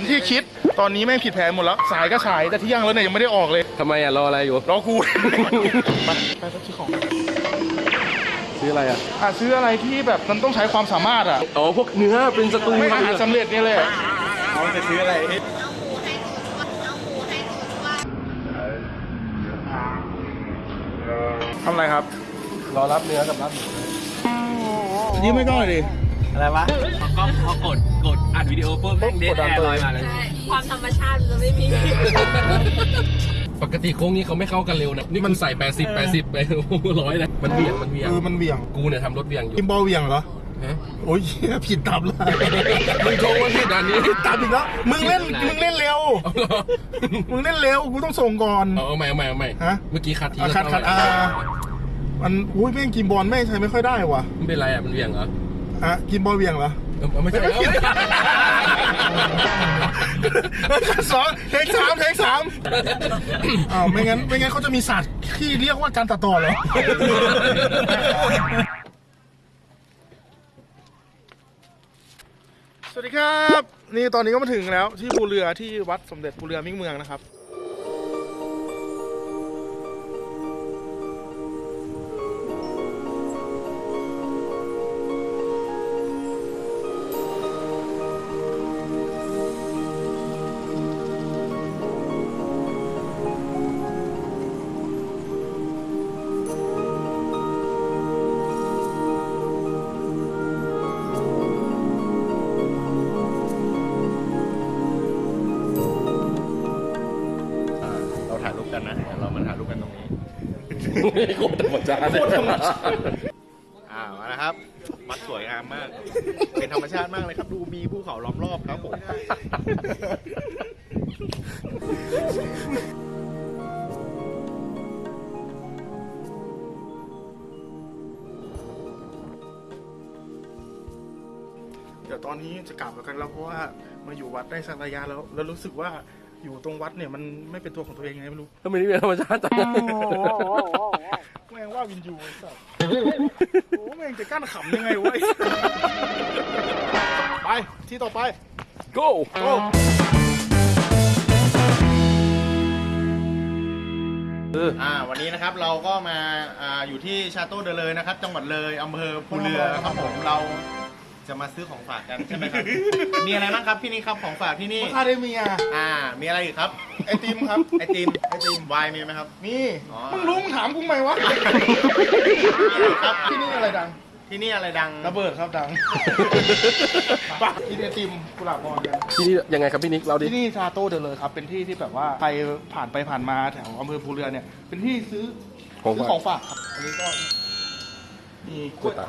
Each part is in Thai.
แผนที่คิดตอนนี้แม่งผิดแผนหมดแล้ว สายก็สายแต่เที่ยงแล้วเนี่ยยังไม่ได้ออกเลยทำไมอะรออะไรอยู่รอกูไปไปสักทีของซื้ออะไรอะอะซื้ออะไรที่แบบมันต้องใช้ความสามารถอะอ๋อพวกเนื้อเป็นสตูไม่อาหารสำเร็จเนี่ยเลยเขาจะซื้ออะไรทำอะไรครับ รอรับเนื้อกับรับหมูยืมไม่ก้อนดิ อะไรวะก็พอกดกดอัดวิดีโอปุ๊บแม่งเดทแอร์ลอยมาเลยใช่ความธรรมชาติมันจะไม่มี ปกติโค้งนี้เขาไม่เข้ากันเร็วนะ นี่มันใส่ 80 80ไปร้อยนะมันเบี่ยงมันเบี่ยงเออมันเบี่ยงกูเนี่ยทำรถเบี่ยงอยู่กิมบอลเบี่ยงเหรอฮะโอ้ยเหี้ยผิดตับเลยมึงโชว์ว่าผิดอันนี้ตามอีกแล้วมึงเล่นมึงเล่นเร็วเอาเหรอมึงเล่นเร็วกูต้องส่งก่อนเอาเอาใหม่เอาใหม่เอาใหม่ฮะเมื่อกี้คัดทีอะละคัดคัดเท่าอ่าไหร่มันอุ้ยแม่งกิมบอลแม่งใช้ไม่ค่อยได้ว่ะมันเป็นไรอะมันเบี่ยงเหรอ อะกิมบอลเบี่ยงเหรอเออไม่ใช่แล้วสองเทคสามเทคสามอ้าวไม่งั้นไม่งั้นเขาจะมีศาสตร์ที่เรียกว่าการตัดต่อเหรอสวัสดีครับ นี่ตอนนี้ก็มาถึงแล้วที่ภูเรือที่วัดสมเด็จภูเรือมิ่งเมืองนะครับ โคตรธรรมชาติอ่ามานะครับวัดสวยงามมาก เป็นธรรมชาติมากเลยครับ ดูมีภูเขาล้อมรอบครับผมเดี๋ยวตอนนี้จะกลับแล้วกันแล้วเพราะว่ามาอยู่วัดได้สักระยะแล้ว แล้วรู้สึกว่า อยู่ตรงวัดเนี่ยมันไม่เป็นตัวของตัวเองไงไม่รู้ทำไมนี่เป็นธรรมชาติจังแม่งว่าวินยูไอ้สัสโอ้แม่งจะกั้นขำยังไงวะไอ้สัสไปที่ต่อไป go โอ้อ่าวันนี้นะครับเราก็มาอ่าอยู่ที่ชาโต้เดเลยนะครับ จังหวัดเลยอำเภอภูเรือครับผมเรา จะมาซื้อของฝากกันใช่ไหมครับ มีอะไรบ้างครับพี่นี่ครับของฝากที่นี่ คาเดเมีย อ่า มีอะไรอีกครับ ไอติมครับ ไอติม ไอติมไวน์มีไหมครับ นี่อ๋อ มึงรู้มึงถามกูไหมวะ ครับที่นี่อะไรดัง ที่นี่อะไรดัง ระเบิดครับดังปะกินไอติมกุหลาบมอนกัน ที่นี่ยังไงครับพี่นิกเราดิ ที่นี่ชาโต้เดลเลยครับ เป็นที่ที่แบบว่าใครผ่านไปผ่านมาแถวอำเภอภูเรือเนี่ย เป็นที่ซื้อของซื้อฝาก ของฝากครับอันนี้ก็มีกล้วยกล้วยตาก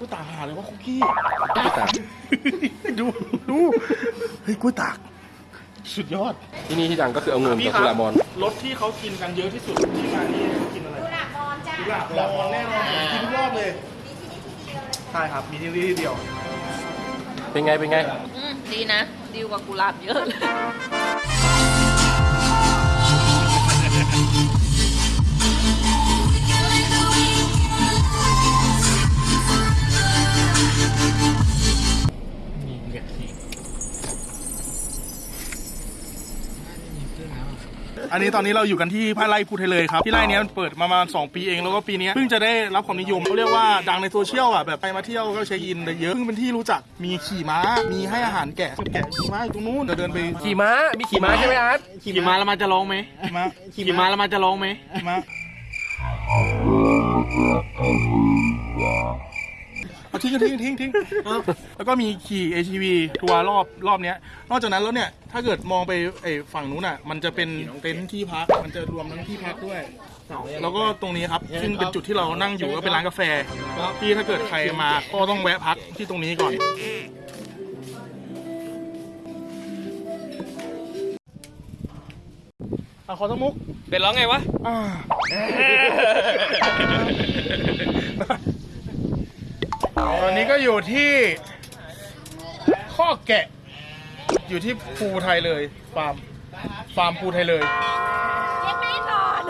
กล้วยตากหาเลยว่าคุกกี้กล้วยตาก ดูดูเฮ้ยกล้วยตาก สุดยอดที่นี่ที่ดังก็คือเอาเงินกับกุหลาบมอนรถที่เขากินกันเยอะที่สุดที่มานี่กินอะไรกุหลาบบอลจ้ากุหลาบมอนแน่นอนผมกินทุกรอบเลยใช่ครับมีที่นี่ที่เดียว เป็นไงเป็นไง อืมดีนะ ดีกว่ากุหลาบเยอะเลย อันนี้ตอนนี้เราอยู่กันที่พระไร่ภูไทยเลยครับที่ไร่เนี้ยมันเปิดมาประมาณ2ปีเองแล้วก็ปีเนี้ยเพิ่งจะได้รับความนิยมเขาเรียกว่าดังในโซเชียลอะแบบไปมาเที่ยวก็เช็คอินได้เยอะเพิ่งเป็นที่รู้จักมีขี่ม้า มีให้อาหารแกะแกะขี่ม้าอยู่ตรงนู้นเดี๋ยวเดินไปขี่ม้ามีขี่ม้าใช่ไหมอาร์ตขี่ม้าแล้วมันจะร้องไหมขี่ม้าขี่ม้าแล้วมันจะร้องไหมขี่ม้า เอาทิ้งทิ้งทิ้งทิ้งแล้วก็มีขี่ ATV ทัวร์รอบรอบเนี้ย นอกจากนั้นแล้วเนี่ย ถ้าเกิดมองไปไอ้ฝั่งนู้นอะ มันจะเป็นเต็นท์ที่พัก มันจะรวมทั้งที่พักด้วย แล้วก็ตรงนี้ครับ ซึ่งเป็นจุดที่เรานั่งอยู่ก็เป็นร้านกาแฟที่ถ้าเกิดใครมาก็ต้องแวะพักที่ตรงนี้ก่อนอะขอสมุก เป็นร้องไงวะ อ่า ตอนนี้ก็อยู่ที่ข้อแกะ อยู่ที่ภูไทยเลยฟาร์มฟาร์มภูไทยเลยยังไม่นอน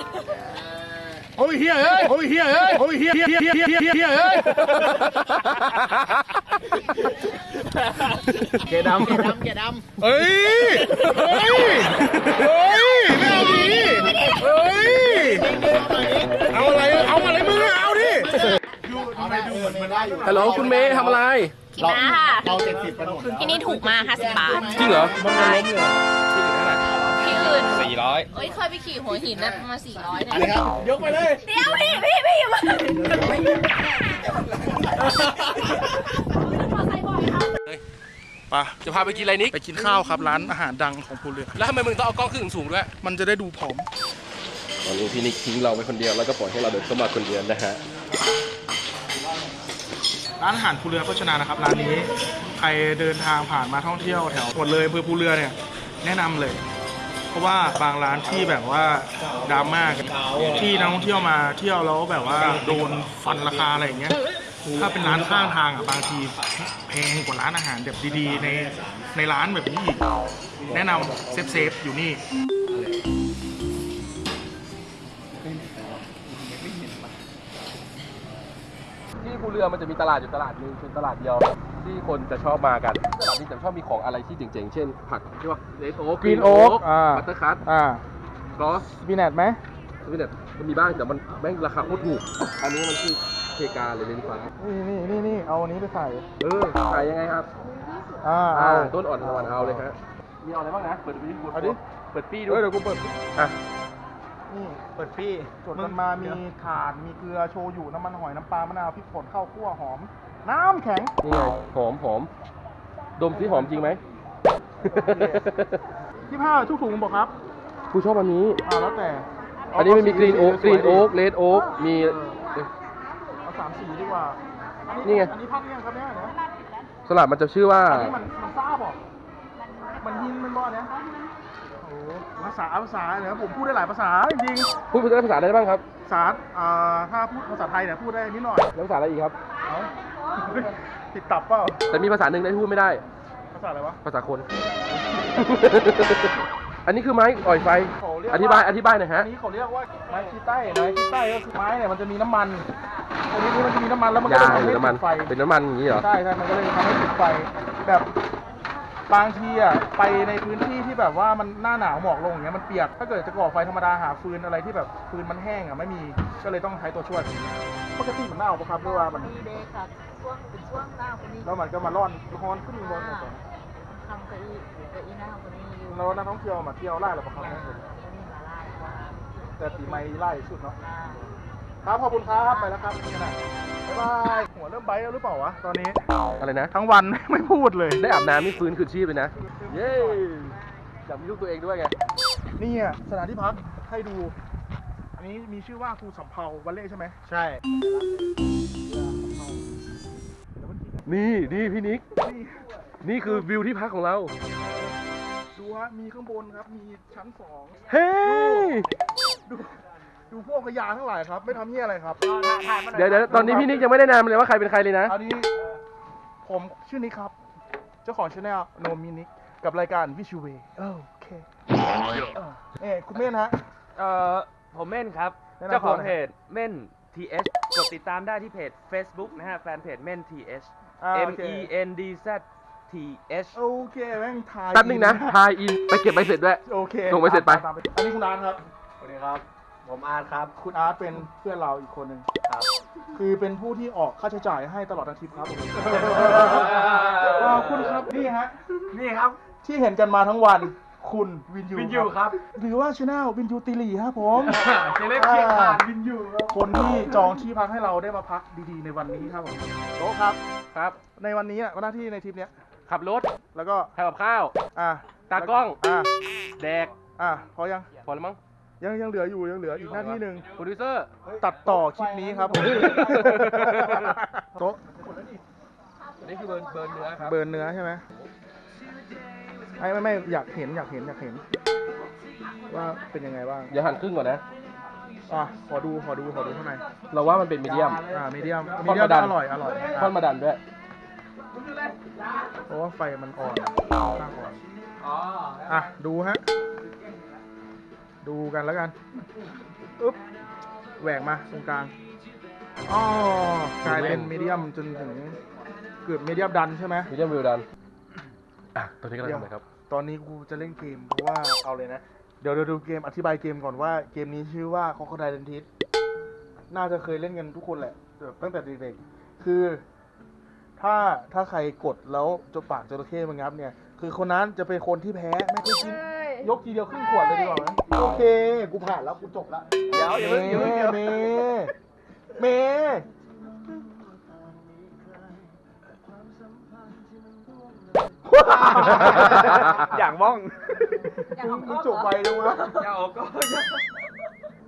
โอ้ยเฮียเอ้ยโอ้ยเฮียเอ้ยโอ้ยเฮียเฮียเฮียเฮียเฮียเฮียเอ้ยเกดำเกดำเกดำเฮ้ยเฮ้ยเฮ้ยไม่เอาดิเฮ้ยเอาอะไรเอาอะไรมึงอะเอาดิ ฮัลโหลคุณเมย์ทำอะไร กินน้าค่ะเราเจ็ดสิบไปหมดที่นี่ถูกมาก50 บาท จริงเหรอใช่ที่อื่นเท่าไหร่ที่อื่นสี่ร้อยเอ้ยเคยไปขี่หัวหินนะประมาณ400เนี่ยอะไรครับยกไปเลย เดี๋ยวพี่พี่พี่อย่ามาใส่บ่อยครับไปจะพาไปกินอะไรนิก ไปกินข้าวครับร้านอาหารดังของภูเรือ แล้วทำไมมึงต้องเอากล้องขึ้นสูงๆด้วย มันจะได้ดูผอม ตอนนี้พี่นิกทิ้งเราไปคนเดียวแล้วก็ปล่อยให้เราเดินเข้ามาคนเดียวนะฮะ ร้านอาหารภูเรือโภชนานะครับร้านนี้ใครเดินทางผ่านมาท่องเที่ยวแถวหมดเลยอำเภอภูเรือเนี่ยแนะนำเลย เพราะว่าบางร้านที่แบบว่าดราม่ากันที่นักท่องเที่ยวมาเที่ยวแล้วแบบว่าโดนฟันราคาอะไรอย่างเงี้ยถ้าเป็นร้านข้างทางอะบางทีแพงกว่าร้านอาหารแบบดีๆ ในในร้านแบบนี้อีกแนะนำเซฟๆอยู่นี่ รือมันจะมีตลาดอยู่ตลาดหนึงเป็นตลาดเดียวที่คนจะชอบมากันตลาดนี้จะชอบมีของอะไรที่เจ๋งๆ เช่น ผักที่ว่าเลดโอ๊ก Green Oak อ่า บัตเตอร์คัตอ่ากลอสบีแนทไหมสวิตเนตมันมีบ้างแต่มันแม่งราคาโคตรถูก อันนี้มันคือเพกาหรือเลนฟ้า นี่นี่นี่นี่เอาอันนี้ไปใส่เออขายยังไงครับอ่าอ่าเอา ต้นอ่อนตะวันเอาเลยฮะมีเอาอะไรบ้างนะ เปิดดูดิเอาดิ เปิดปี้ดูเอ้ยเดี๋ยวกูเปิดอะ นี่เปิดพี่จดกันมามีถ่านมีเกลือโชยุน้ำมันหอยน้ำปลามะนาวพริกป่นข้าวคั่วหอม น้ำแข็ง นี่ไงหอมหอม ดมสิหอมจริงไหม ที่ผ้าทุกถุงบอกครับ กูชอบอันนี้ อ่าแล้วแต่อันนี้มันมี Green Oak Green Oak Red Oak มี เอาสามสีดีกว่าอันี่ไง อันนี้พักยังครับเนี่ยนะสลัดมันจะชื่อว่า อันนี้มันมันซ่าบอกมันยินมันบ่เนี่ยโอ้โห ภาษาภาษาเนี่ยผมพูดได้หลายภาษาจริงพูดภาษาอะไรได้บ้างครับ ๆภาษาอ่าถ้าพูดภาษาไทยเนี่ยพูดได้นิดหน่อยแล้วภาษาอะไรอีกครับ เอ้าติดตับเปล่าแต่มีภาษาหนึ่งที่พูดไม่ได้ ภาษาอะไรวะ ภาษาคน อันนี้คือไม้อ่อยไฟ เขาเรียกอธิบาย อธิบายหน่อยฮะ อันนี้เขาเรียกว่าไม้คีใต้ไม้คีใต้ก็คือไม้เนี่ยมันจะมีน้ำมันอันนี้มันจะมีน้ำมันแล้วมันก็ยาจะหทำรือให้น้ำมัน ติดไฟเป็นน้ำมันอย่างนี้เหรอ ใช่ใช่มันก็เลยทำให้ติดไฟ แบบ บางทีอะไปในพื้นที่ที่แบบว่ามันหน้าหนาวหมอกลงอย่างเงี้ยมันเปียก ถ้าเกิดจะก่อไฟธรรมดาหาฟืนอะไรที่แบบฟืนมันแห้งอะไม่มีก็เลยต้องใช้ตัวช่วยปกติมันหนาวปะครับหรือว่ามันดีเดย์ค่ะช่วงเป็นช่วงหน้าคนนี้แล้วมันก็มาร่อนร้อนขึ้นร้อนก่อนทำเก้าอี้เก้าอี้หน้าคนนี้อยู่แล้วนักท่องเที่ยวมาเที่ยวไล่หรือเปล่าครับนี่มาไล่ว่าแต่ปีใหม่ไล่สุดเนาะอ่า ครับขอบคุณครับไปแล้วครับนี่นะบ๊ายบายหัวเริ่มไบท์แล้วหรือเปล่าวะตอนนี้อะไรนะ ทั้งวันไม่พูดเลยได้อาบน้ำนี่ฟื้นคืนชีพเลยนะ เย้อยากมีลูกตัวเองด้วยไงนี่อะสถานที่พักให้ดู อันนี้มีชื่อว่าครูสำเภาวัลเล่ใช่ไหมใช่นี่นี่พี่นิกนี่นี่คือวิวที่พักของเราดูฮะมีข้างบนครับมีชั้นสองเฮ้ยดู ดูพวกขยะทั้งหลายครับ ไม่ทำเหี้ยอะไรครับ เดี๋ยวเดี๋ยวตอนนี้พี่นิกยังไม่ได้แนะนำเลยว่าใครเป็นใครเลยนะ อันนี้ผมชื่อนิกครับ เจ้าของช anel โนมินิกกับรายการวิชูเวโอเคเอ้ยคุณเม่นฮะ เอ่อผมเม่นครับ แนะนำตัวเจ้าของหน่อยเพจเม่น TH กดติดตามได้ที่เพจ Facebook นะฮะ แฟนเพจเม่น TH อ่า M โอเค E N D Z T H โอเคแม่งทายแป๊บนึงนะ ทายอิน ไปเก็บใบเสร็จด้วย โอเคส่งไปเสร็จไป ตามอันนี้คุณอาร์ตครับสวัสดีครับ ผมอาร์ตครับ คุณอาร์ตเป็นเพื่อนเราอีกคนหนึ่งครับ คือเป็นผู้ที่ออกค่าใช้จ่ายให้ตลอดทั้งทริปครับขอบคุณครับนี่ฮะนี่ครับ ที่เห็นกันมาทั้งวันคุณวินยูวินยูครับ หรือว่าช anel วินยูติลีครับผมเจเล็กเคียงขาดวินยูครับคนที่จองที่พักให้เราได้มาพักดีๆในวันนี้ครับผมโต๊ะครับครับ ในวันนี้อะหน้าที่ในทริปเนี้ยขับรถแล้วก็ทำกับข้าว อะตากล้อง อะแดก อะพอยัง พอแล้วมั้ง ยังยังเหลืออยู่ยังเหลืออีกหน้าที่หนึ่งโปรดิวเซอร์ ตัดต่อคลิปนี้ครับผมโต๊ะอันนี้คือเบิร์นเบิร์นเนื้อครับ เบิร์นเนื้อใช่ไหมไม่ไม่ไม่อยากเห็นอยากเห็นอยากเห็น ว่าเป็นยังไงบ้างอย่าหั่นครึ่งก่อนนะ อะขอดูขอดูขอดูข้างในเราว่ามันเป็นมีเดียม อ่ามีเดียมทมีอดเดียมมาดันอร่อยอร่อยทอดมาดันด้วยเพราะว่าไฟมันอ่อนข้างอ่อนอะดูฮะ ดูกันแล้วกันอึ๊บแหวกมาตรงกลางอ๋อกลายเป็นมีเดียมจนถึงเกิดเมเดียมดันใช่ไหมมีเดียมวิวดันอะตอนนี้กำลังทำอะไรครับ ตอนนี้กูจะเล่นเกมเพราะว่าเอาเลยนะ เดี๋ยวเดี๋ยวดูเกมอธิบายเกมก่อนว่าเกมนี้ชื่อว่า Crocodile Dentist น่าจะเคยเล่นกันทุกคนแหละแบบตั้งแต่เด็กๆคือ ถ้าถ้าใครกดแล้วจะปากจระเข้มันงับเนี่ย คือคนนั้นจะเป็นคนที่แพ้ไม่เคยกิน ยกทีเดียวครึ่งขวดเลยดีกว่าไหมโอเค กูผ่านแล้ว กูจบแล้วเดี๋ยวอย่าเพิ่งอย่าเพิ่งเดี๋ยวเมย์เมย์อย่างว่องมึงจบไปเลยวะอย่าออกก็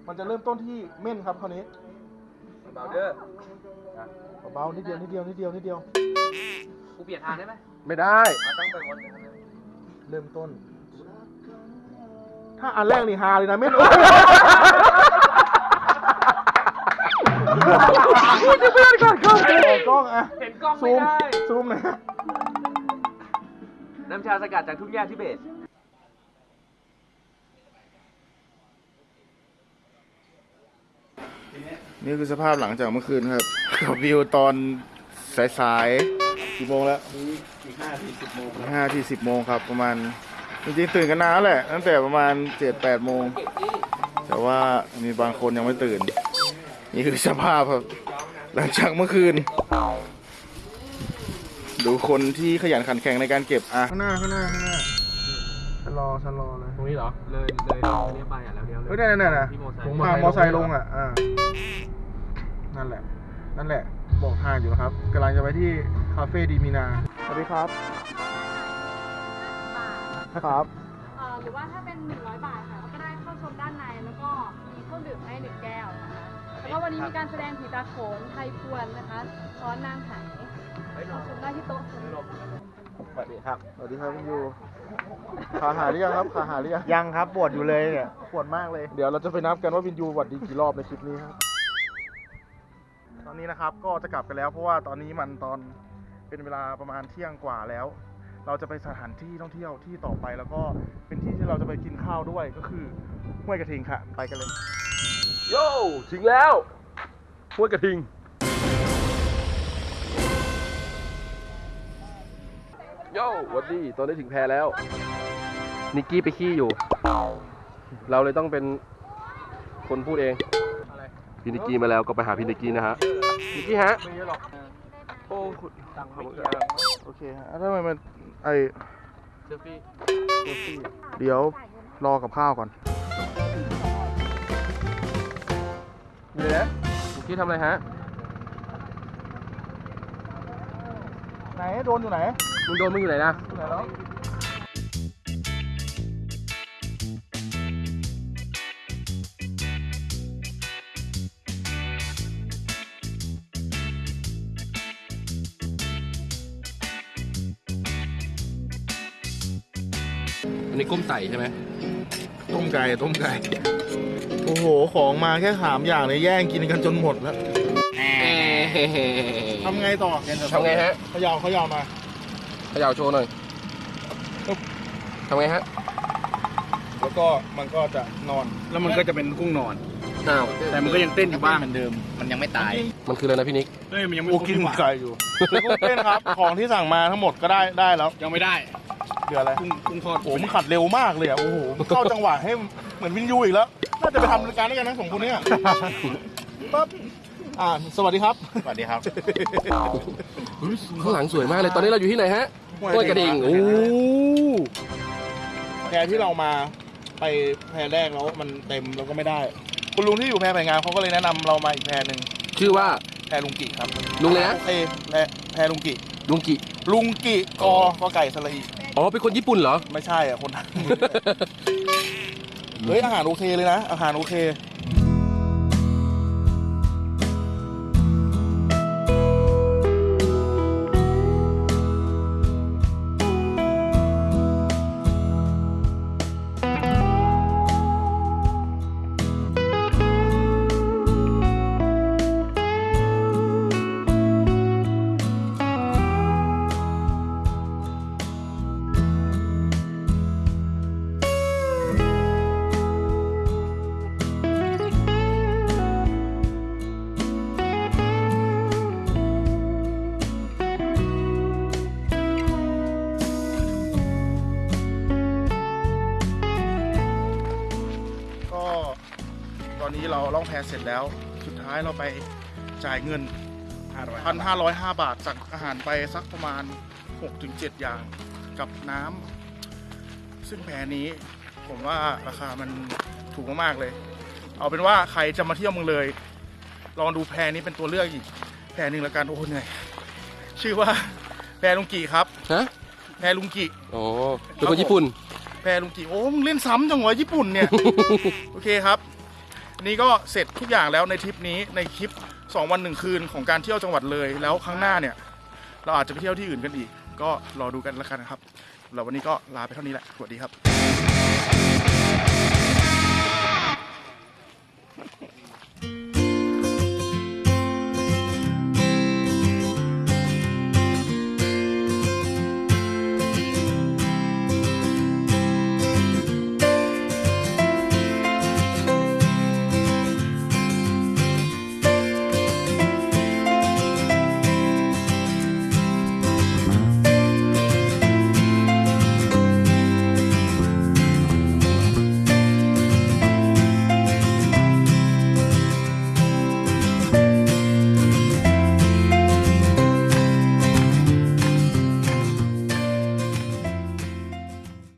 มันจะเริ่มต้นที่เม่นครับคราวนี้เบาเด้อเบาๆนิดเดียวนิดเดียวนิดเดียวนิดเดียวกูเปลี่ยนทางได้ไหมไม่ได้ ต้องไปวนเริ่มต้น ถ้าอันแรกนี่ฮาเลยนะเม่นจะเพื่อนก่อนกล้องกล้องอะเห็นกล้องซูไม่มได้ ซูมหนะน้ำชาสกัดจากทุ่งหญ้าทิเบต นี่คือสภาพหลังจากเมื่อคืนครับกับวิวตอนสายๆกี่โมงแล้ว อีกห้าทีสิบโมงห้าทีสิบโมงครับประมาณ จริงๆตื่นกันนานแล้วแหละ ตั้งแต่ประมาณเจ็ดแปดโมง แต่ว่ามีบางคนยังไม่ตื่น นี่คือสภาพครับ หลังจากเมื่อคืน ดูคนที่ขยันขันแข็งในการเก็บอะข้างหน้าข้างหน้าข้างหน้าชะลอชะลอเลยตรงนี้เหรอ เลยเลยเนี้ยไปอะแล้วเนี้ยเลยเฮ้ยนั่นนั่นน่ะที่มอไซค์ผมพามอไซค์ลงอะอ่านั่นแหละ นั่นแหละ บอกทางอยู่นะครับกำลังจะไปที่คาเฟ่ดีมีนา สวัสดีครับ ครับ เอ่อหรือว่าถ้าเป็น 100 บาทค่ะก็ได้เข้าชมด้านในแล้วก็มีเครื่องดื่มให้หนึ่งแก้วนะคะแล้วก็วันนี้มีการแสดงผีตาโขนไทยพวนนะคะช้อนนางไหเข้าชมได้ที่โต๊ะสนุกสวัสดีครับ สวัสดีครับคุณยูขาหายหรือยังครับขาหายหรือยังยังครับปวดอยู่เลยเนี่ยปวดมากเลย เดี๋ยวเราจะไปนับกันว่าวินยูหวัดดีกี่รอบในคลิปนี้ครับ ตอนนี้นะครับก็จะกลับกันแล้วเพราะว่าตอนนี้มันตอนเป็นเวลาประมาณเที่ยงกว่าแล้ว เราจะไปสถานที่ท่องเที่ยวที่ต่อไปแล้วก็เป็นที่ที่เราจะไปกินข้าวด้วยก็คือห้วยกระทิงค่ะ ไปกันเลยโย่ถึงแล้วห้วยกระทิง โย่หวัดดีตอนนี้ถึงแพแล้ว นิกกี้ไปขี้อยู่ เราเลยต้องเป็นคนพูดเองพี่นิกกี้มาแล้วก็ไปหาพี่นิกกี้นะฮะนิกกี้ฮะโอ้คุณตังค์ไม่เยอะ โอเคฮะแล้วทำไมมันไอเซลฟี่เดี๋ยวรอกับข้าวก่อนมีเลยนะนิกกี้ทำอะไรฮะ ไหนโดนอยู่ไหนมึงโดนมึงอยู่ไหนนะ อยู่ไหนแล้ว ก้มไต่ใช่ไหมต้มไก่ต้มไก่ โอ้โห ของมาแค่สามอย่างเลยแย่งกินกันจนหมดแล้วทำไงต่อทำไงฮะเขย่าเขย่ามาเขย่าโชว์หน่อยทำไงฮะ แล้วก็มันก็จะนอน แล้วมันก็จะเป็นกุ้งนอนอ้าวแต่มันก็ยังเต้นอยู่บ้างเหมือนเดิม มันยังไม่ตาย มันคืออะไรนะพี่นิกเฮ้ยมันยังไม่โอ้ครบกินดีว่าไก่อยู่คือกุ้งเต้นครับ ของที่สั่งมาทั้งหมดก็ได้ได้แล้ว ยังไม่ได้ เดืออะไรกุ้งกุ้งทอดโอ้โหมันขัดเร็วมากเลยอะโอ้โหมันเข้าจังหวะให้เหมือนวินยูอีกแล้วน่าจะไปทำรายการด้วยกันนะสองคนเนี้ปั๊บอ่าสวัสดีครับสวัสดีครับข้างหลังสวยมากเลย ตอนนี้เราอยู่ที่ไหนฮะห้ห้ววยยกกระระดิ่ดิ่งงโอ้แพรที่เรามาไปแพรแรกแล้วมันเต็มเราก็ไม่ได้ คุณลุงที่อยู่แพรแผงงานเขาก็เลยแนะนำเรามาอีกแพรหนึ่งชื่อว่าแพรลุงกิครับลุงเลยนะ เอยแพรแพรลุงกิลุงกิ ลุงกิกอก็ไก่สระอีอ๋อ เป็นคนญี่ปุ่นเหรอ ไม่ใช่อะคนไทยเฮ้ยอาหารโอเคเลยนะ อาหารโอเค ล่องแพเสร็จแล้ว สุดท้ายเราไปจ่ายเงินพันห้าร้อยห้าบาทสั่งอาหารไปสักประมาณ6-7ถึง7อย่างกับน้ำซึ่งแพนี้ผมว่าราคามันถูกมากๆเลย เอาเป็นว่าใครจะมาเที่ยวเมืองเลย ลองดูแพนี้เป็นตัวเลือกอีกแพหนึ่งละกันโอ้เหนื่อยชื่อว่าแพลุงกีครับฮะแพลุงกีอ๋อเป็นคนญี่ปุ่นแพลุงกีโอ้มึงเล่นซ้ำจังวะญี่ปุ่นเนี่ย โอเคครับอั นี่ก็เสร็จทุกอย่างแล้วในทริปนี้ในคลิป 2 วันหนึ่งคืนของการเที่ยวจังหวัดเลย แล้วครั้งหน้าเนี่ย เราอาจจะไปเที่ยวที่อื่นกันอีก ก็รอดูกันละกันนะครับเราวันนี้ก็ลาไปเท่านี้แหละสวัสดีครับ